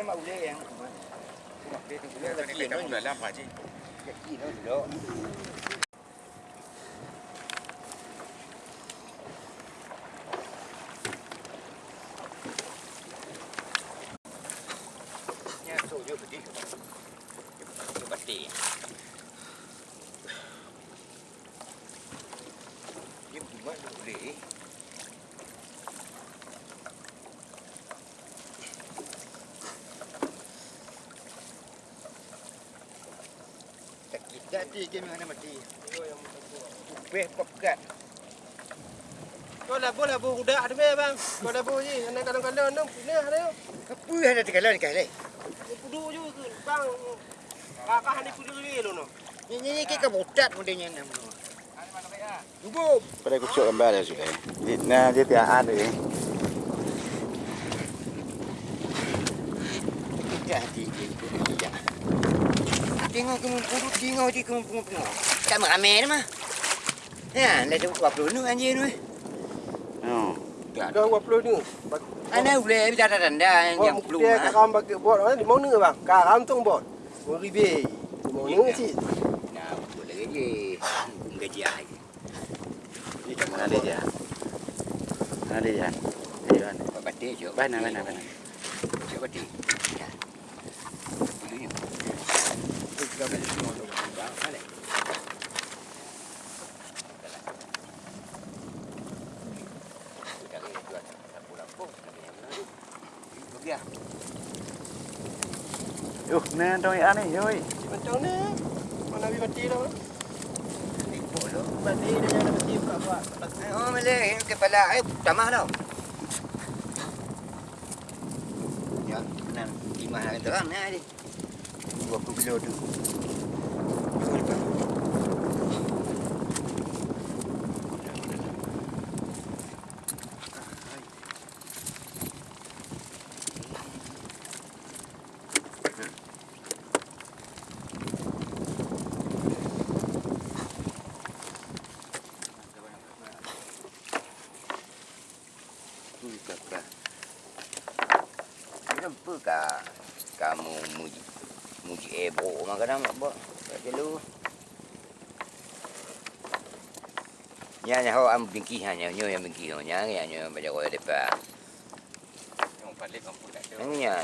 Ini yang, ulai dia tu Mak ulai yang kemana? Mak ulai yang kemana? Mak ulai yang Yeah. Hati ke mana mati. Upeh pekat. Kau dah boleh bu budak ada bang. Kau dah bu je. Anak kadang-kadang nak punah ada. Apa yang ada terkalah ni kali? Pudu je ke bang. Kakak ni pudu je lu no. Ni ni ni ke botat modelnya nama. Tunggu. Pada kucuk gambar dah sudah. Dia nah dia tiap ada ni. Ya ya. Tengok ke mumpuru tengok di ke mumpuru. Tak ramai ni mah. Ya, dah tu 20 nu anjir nu. Oh. Kau buat puluh ni. Ana boleh bicara tanda yang Buat belum. dia karam bagi buat di mana bang? Karam tu buat. Mau ribe. Mau ni sih. Nah, boleh je. Gaji ai. Mana dia dia? Mana dia? Ayo kan. Batik je. Mana mana mana. Cuba batik. Dulunya. Yuh, nah doi ane yoi. Macam ni. Mana bi mati dah. Mati dia jangan mati buka buat. Oh, malay kepala ai tamah tau. Ya, nan timah nak terang ni ai. 20 kilo tu. Betul tak? Kenapa? Kenapa kah kamu muji muji ebo makan nak buat? Tak jelu. Nya nya ho am bingki hanya nyo yang bingki ho nya ya nyo baca ko depan. Yang balik kampung dah. Nya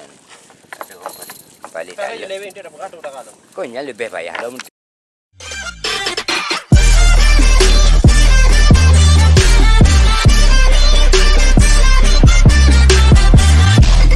Ada orang balik. balik tak. kalau. Kau nya lebih payah dah